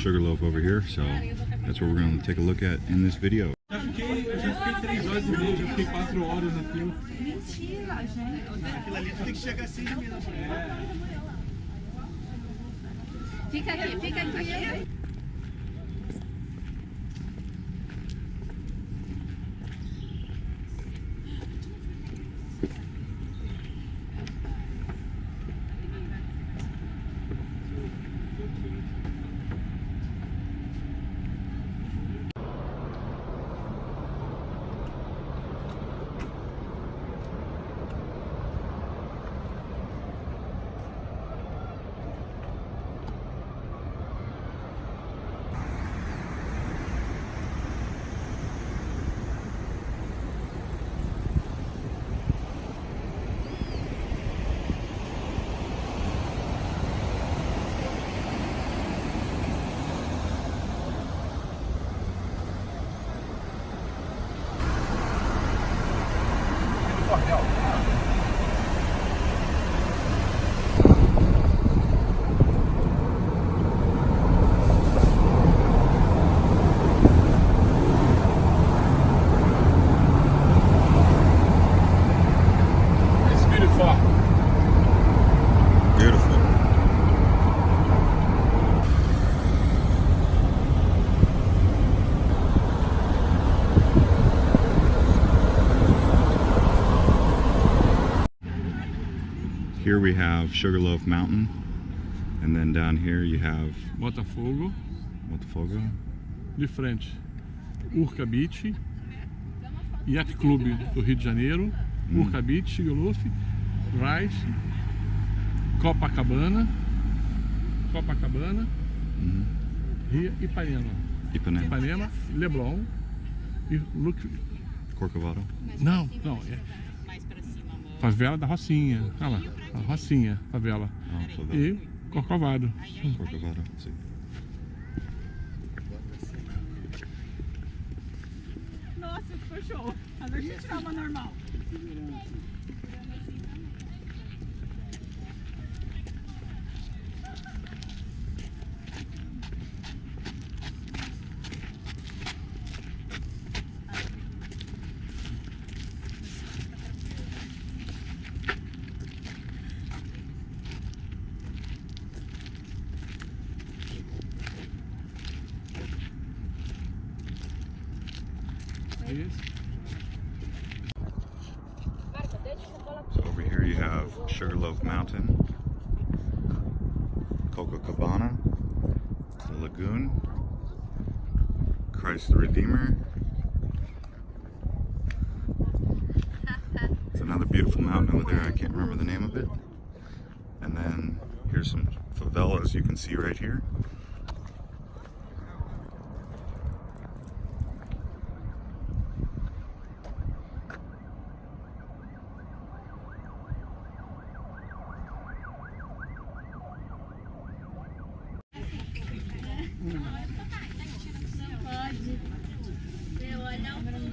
Sugarloaf over here. So that's what we're going to take a look at in this video. Fica aqui, fica aqui. Here we have Sugarloaf Mountain, and then down here you have Botafogo, Botafogo. de frente. Urca Beach, Yacht Club do Rio de Janeiro, Urca Beach, Sugarloaf, Rice, Copacabana, Copacabana, Mhm. Rio Ipanema. Ipanema, Ipanema, Leblon e Luc... Corcovado. Não, não, é favela da Rocinha. Olha lá, a Rocinha, favela. That- E Corcovado. Corcovado. See. Nossa, ficou show. Mas a gente tava normal. Mountain, Copacabana, the Lagoon, Christ the Redeemer. It's another beautiful mountain over there. I can't remember the name of it. And then here's some favelas you can see right here.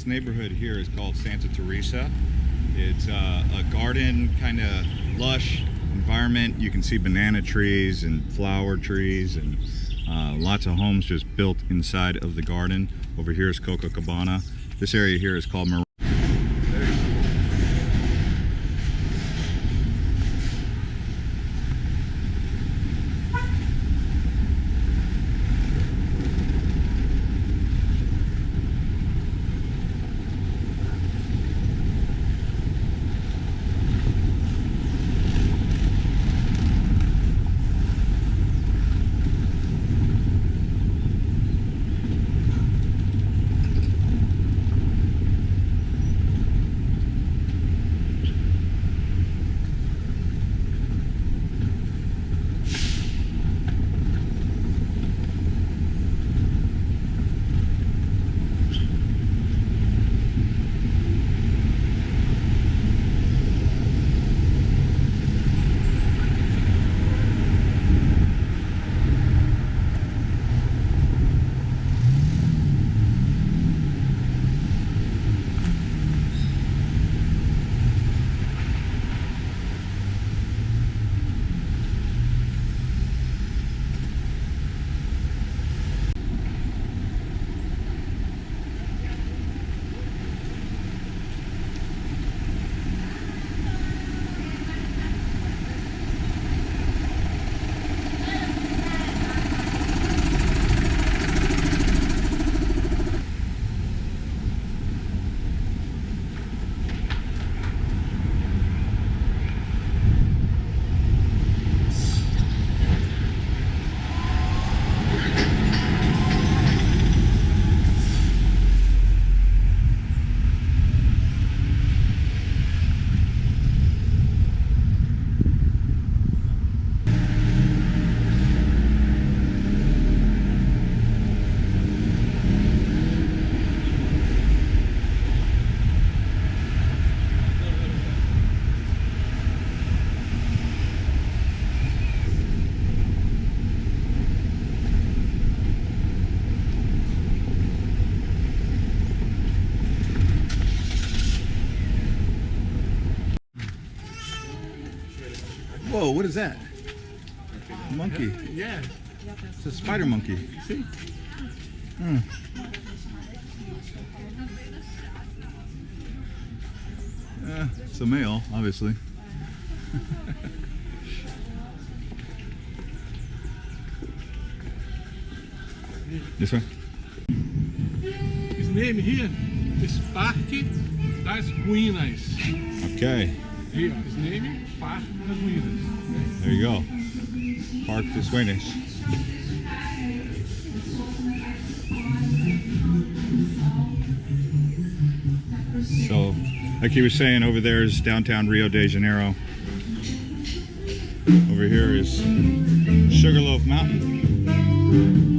this neighborhood here is called Santa Teresa. It's uh, a garden, kind of lush, environment. You can see banana trees and flower trees and uh, lots of homes just built inside of the garden. Over here is Copacabana. This area here is called Mar- what is that? A monkey. Yeah. It's a spider monkey. See? Hmm. Uh, it's a male, obviously. this way? His name here is Parque das Ruínas. Okay, Here, his name is Parque das Ruínas. There you go. Park de Sueños. So, like he was saying, over there is downtown Rio de Janeiro. Over here is Sugarloaf Mountain.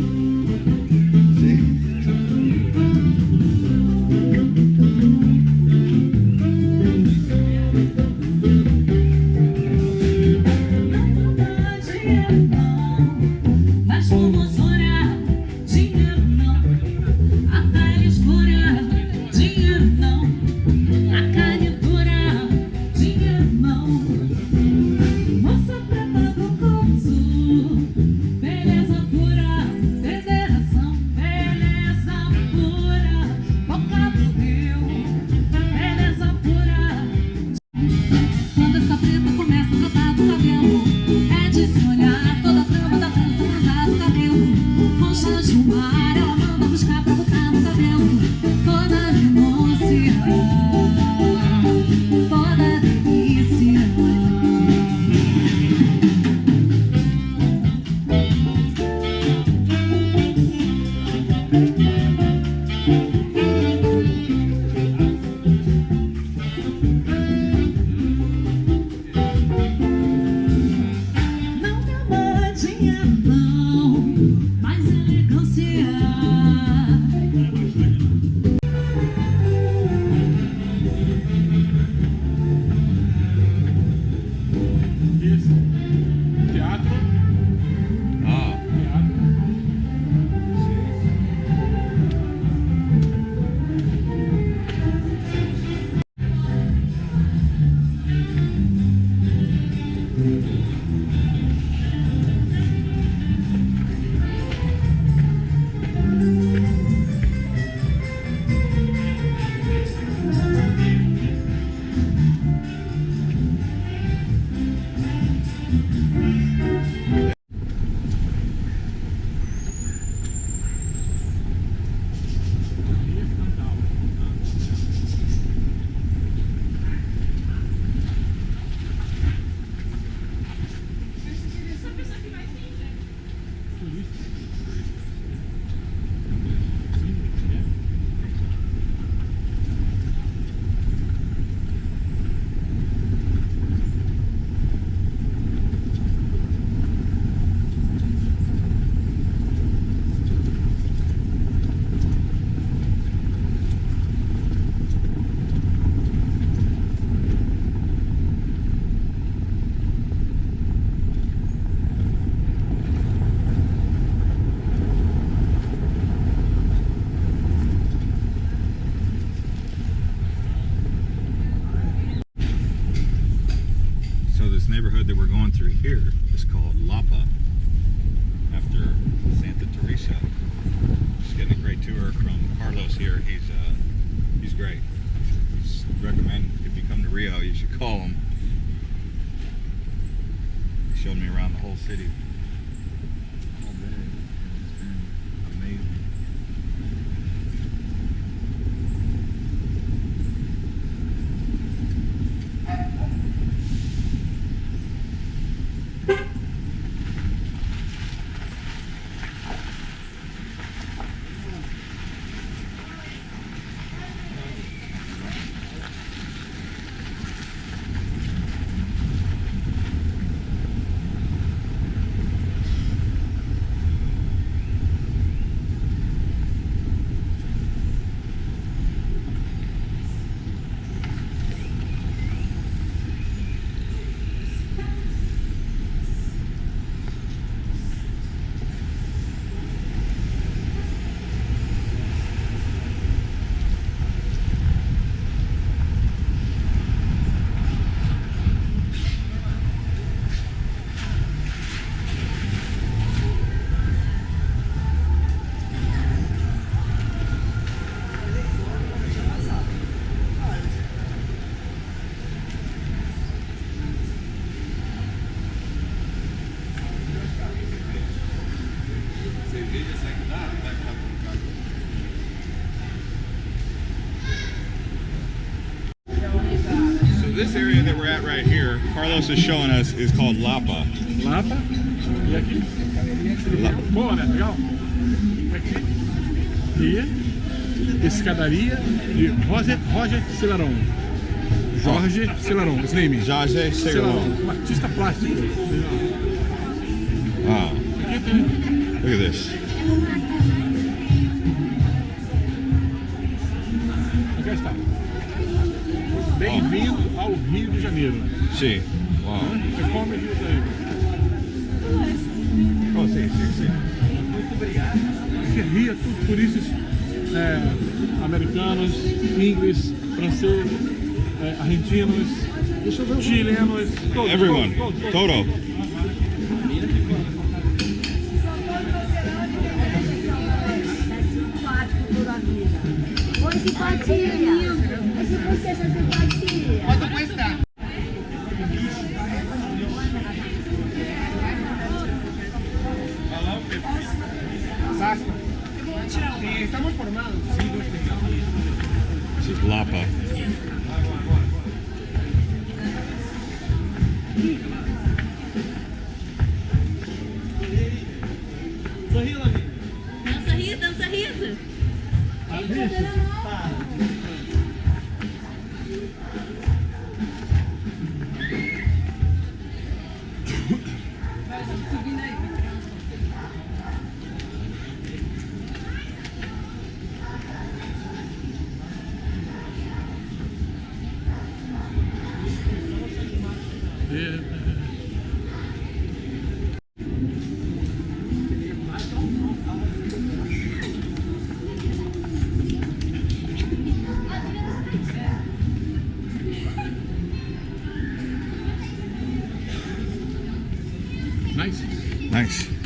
That we're at right here, Carlos is showing us, is called Lapa. Lapa. E aqui? Boa, né? Legal? Aqui. E escadaria de Roger, Roger Celaron. Jorge Celaron, esse name. Jorge Cegalon. um artista plástico. Wow, tem look at this. Bem-vindo ao Rio de Janeiro. See. Wow. Você come aqui daí. Oh, see, see, see. Aqui Rio é tudo turistas é, americanos, ingleses, franceses, é, argentinos, chilenos, todos. Everyone. todos, todos, todos. Toto. simpático toda a vida. Oi, simpatia. Esse você é simpatia. Nice.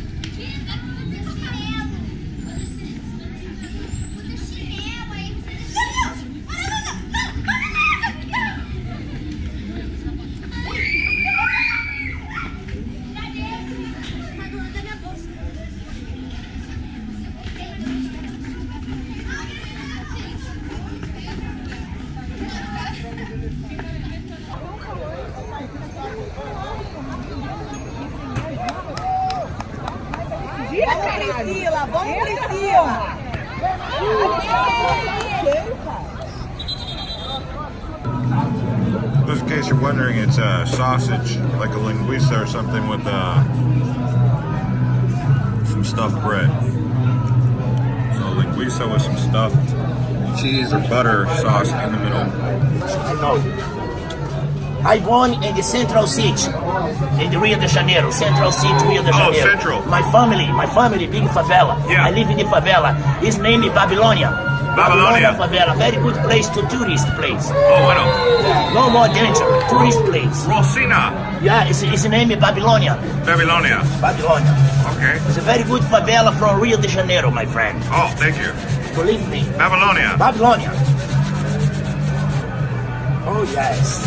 Cheese or butter sauce in the middle. I know. I born in the Central City, in the Rio de Janeiro, Central City, Rio de Janeiro. Oh, Janeiro. Central. My family, my family, big favela. Yeah. I live in the favela. His name is Babylonia. Babylonia. favela, very good place to tourist place. Oh, bueno. No more danger, tourist place. Rosina, Yeah, it's, it's name is Babylonia. Babylonia. Babylonia. Okay. It's a very good favela from Rio de Janeiro, my friend. Oh, thank you. Believe me. Babylonia. Babylonia. Oh yes.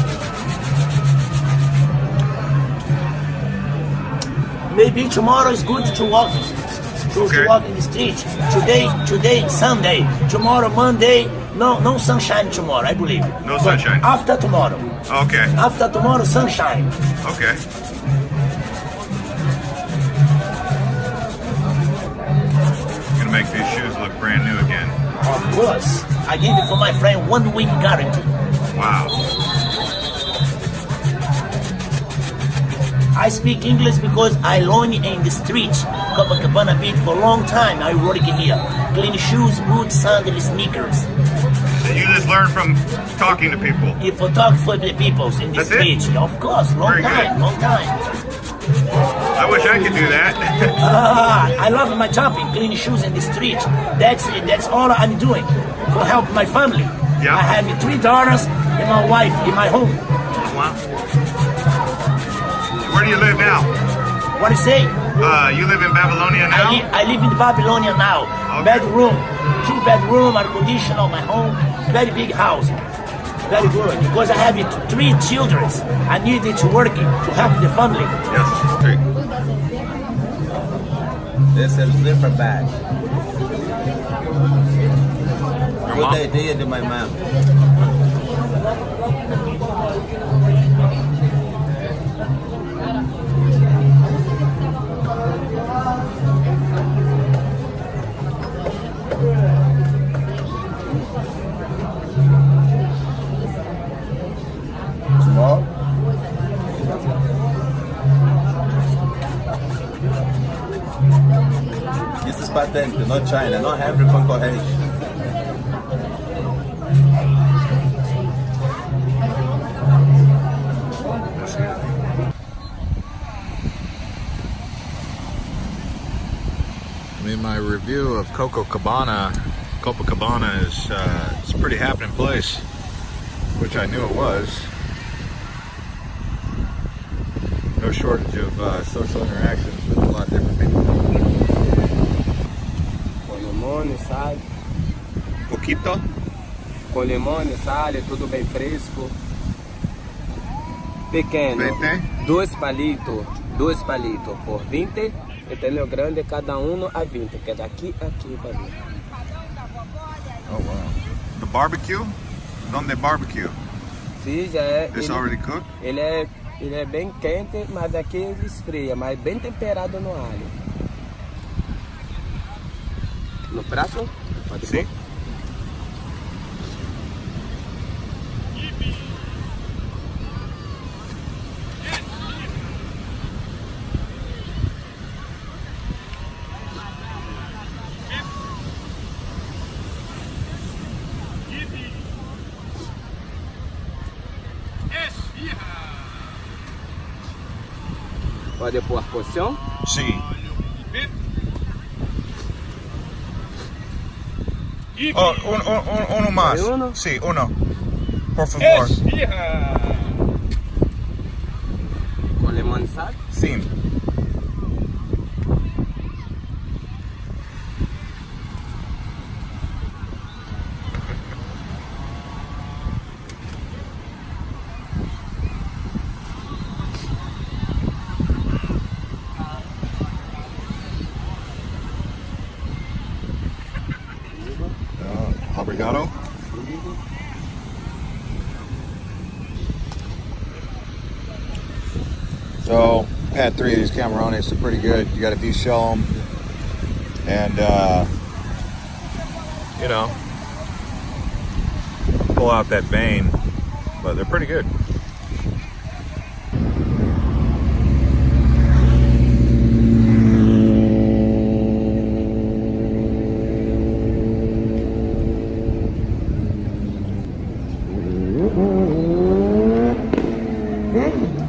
Maybe tomorrow is good to walk to, Okay. to walk in the street. Today today Sunday. Tomorrow Monday. No no sunshine tomorrow, I believe. No But sunshine. After tomorrow. Okay. After tomorrow sunshine. Okay. I gave it for my friend one week guarantee. Wow. I speak English because I learned in the street, Copacabana Beach for a long time. I work here. Clean shoes, boots, sandals, sneakers. So you just learn from talking to people. If I talk for the people in the That's it? of course, long Very good. time, long time. I wish I could do that. Ah, I love my job in clean shoes in the street. That's it. that's all I'm doing for help my family. Yeah. I have three daughters and my wife in my home. wow. Where do you live now? What do you say? Uh, you live in Babylonia I, now? li- I live in Babylonia now. Okay. Bedroom, two bedroom, air conditioner, my home, very big house. Very good because I have three children. I need it to work to help the family. Yes. Great. This is zipper bag. Your Good mom? idea to my mom. Not China, not every concorrente. I mean, my review of Coco Cabana, Copacabana is uh, it's a pretty happening place, which I knew it was. No shortage of uh, social interactions Com limão e sal, Poquito? com limão e sal, tudo bem fresco. Pequeno, Vete? dois palitos, dois palitos por 20, e tem o grande cada um a 20, que é daqui a aqui para mim. Oh wow. The barbecue? Donde barbecue? Sim, já é. It's ele- already cooked? Ele é, ele é bem quente, mas aqui ele esfria, mas bem temperado no alho los brazos. Sí. Pode pôr a posição? Sim. Oh, un, un, un- uno más. ¿Hay uno? Sí, uno. Por favor. had three of these camarones, they're pretty good. You got to de-shell them. And, uh, you know, pull out that vein, but they're pretty good. Mm-hmm.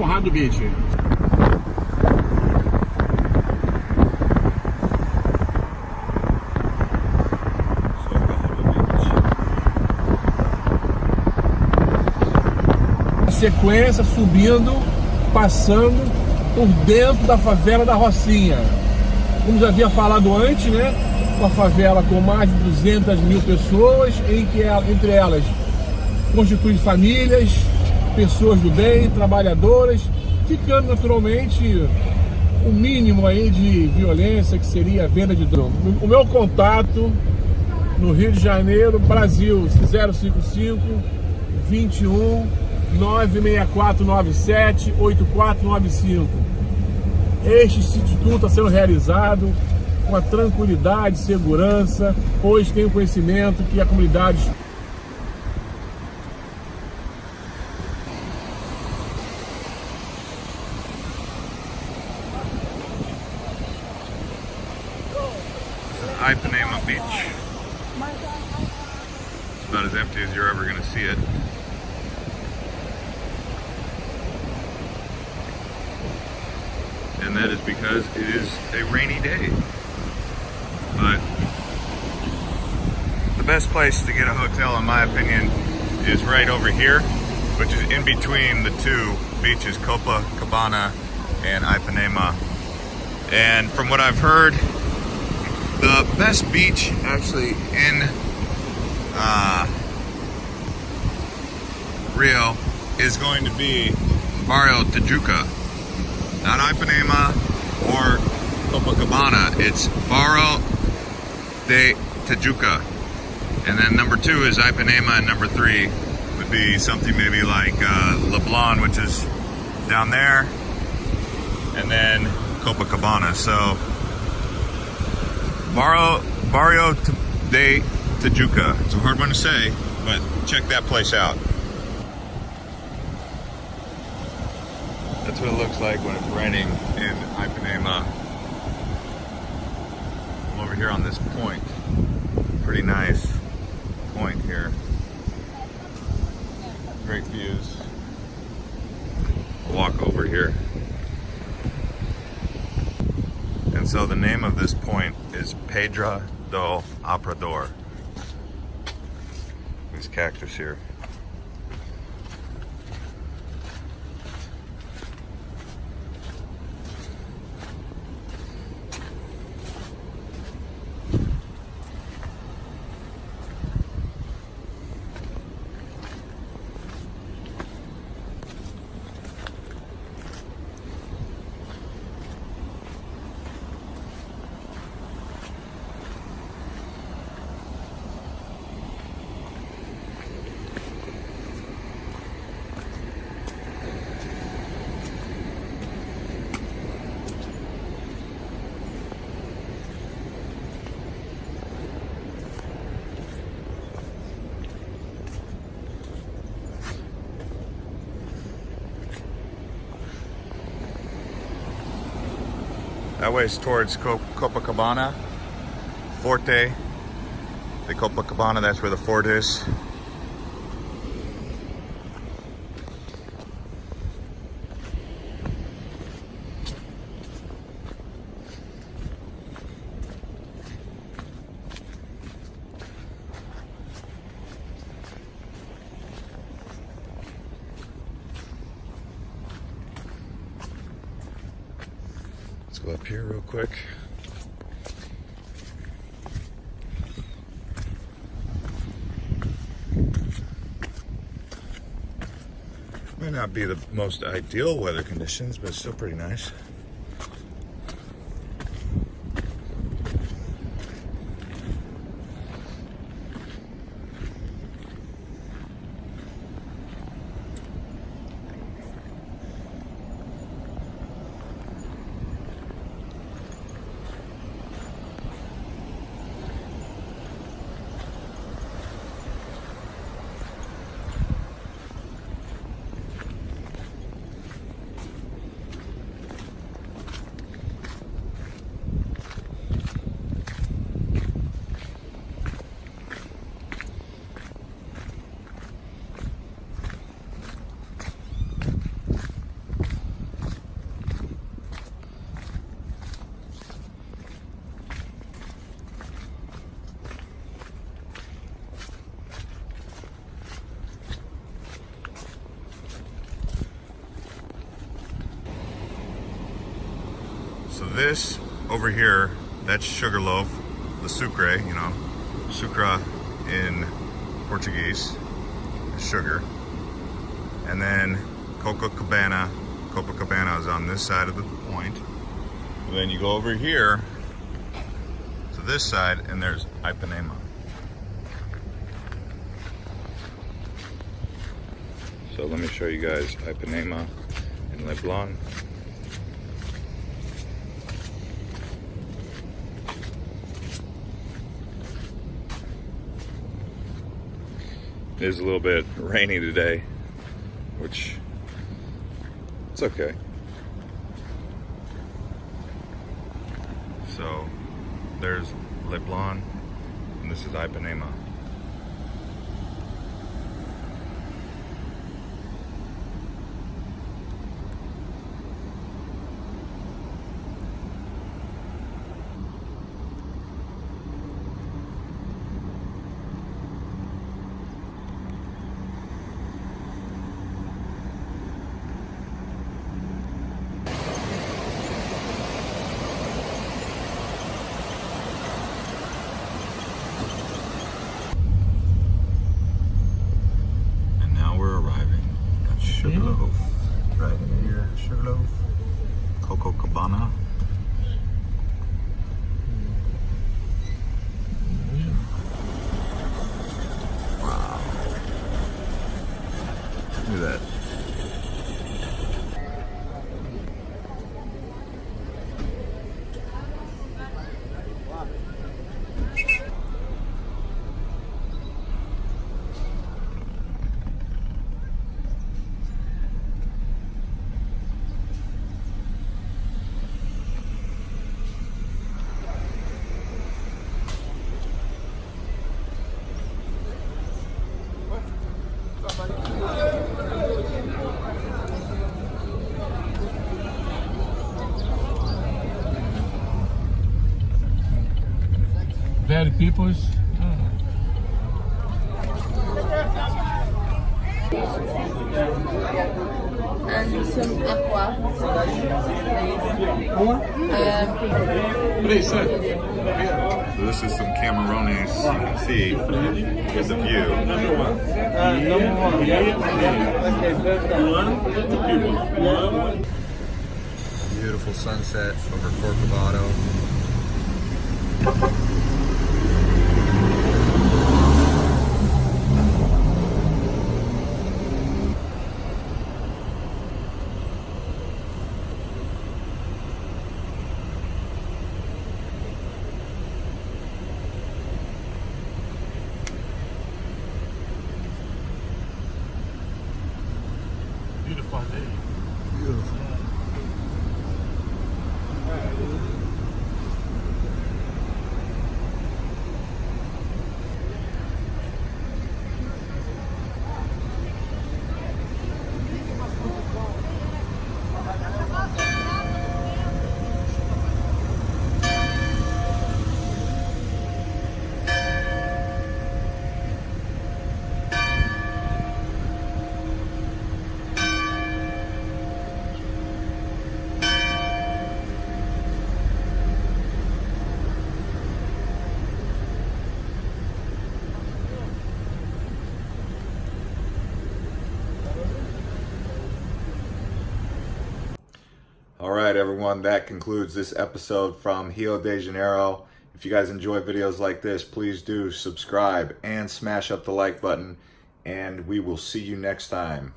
Conrado Beach. sequência subindo, passando por dentro da favela da Rocinha. Como já havia falado antes, né? Uma favela com mais de 200 mil pessoas, em que ela- entre elas constitui famílias, pessoas do bem, trabalhadoras, ficando naturalmente o mínimo aí de violência que seria a venda de droga. O meu contato no Rio de Janeiro, Brasil, 055 21 96497 8495. Este instituto está sendo realizado com a tranquilidade, segurança, pois tenho conhecimento que a comunidade right over here, which is in between the two beaches, Copacabana and Ipanema. And from what I've heard, the best beach actually in uh, Rio is going to be Barrio Tijuca. Not Ipanema or Copacabana. It's Barrio de Tijuca. And then number two is Ipanema, and number three be something maybe like uh, Leblon, which is down there, and then Copacabana. So Barrio, Barrio de Tijuca. It's a hard one to say, but check that place out. That's what it looks like when it's raining in Ipanema. I'm over here on this point. Pretty nice point here. Great views. I'll walk over here. And so the name of this point is Pedra do Arpoador. These cactus here. That way is towards Copacabana, Forte. The Copacabana, that's where the fort is. Let's go up here real quick. Might not be the most ideal weather conditions, but it's still pretty nice. This over here, that's sugarloaf, the sucre, you know, sucra in Portuguese, sugar. And then Copacabana, Copacabana is on this side of the point. And then you go over here to this side and there's Ipanema. So let me show you guys Ipanema and Leblon. It is a little bit rainy today, which it's okay. So there's Leblon and this is Ipanema. And now we're arriving at Sugarloaf. Right here, Sugarloaf. Coco Cabana. Wow. Look at that. Very peoples. And some aqua. Um, so this is some Camarones. You can see. Here's the view. Beautiful sunset over Corcovado. Beautiful day. Beautiful. All right, everyone, that concludes this episode from Rio de Janeiro. If you guys enjoy videos like this, please do subscribe and smash up the like button, and we will see you next time.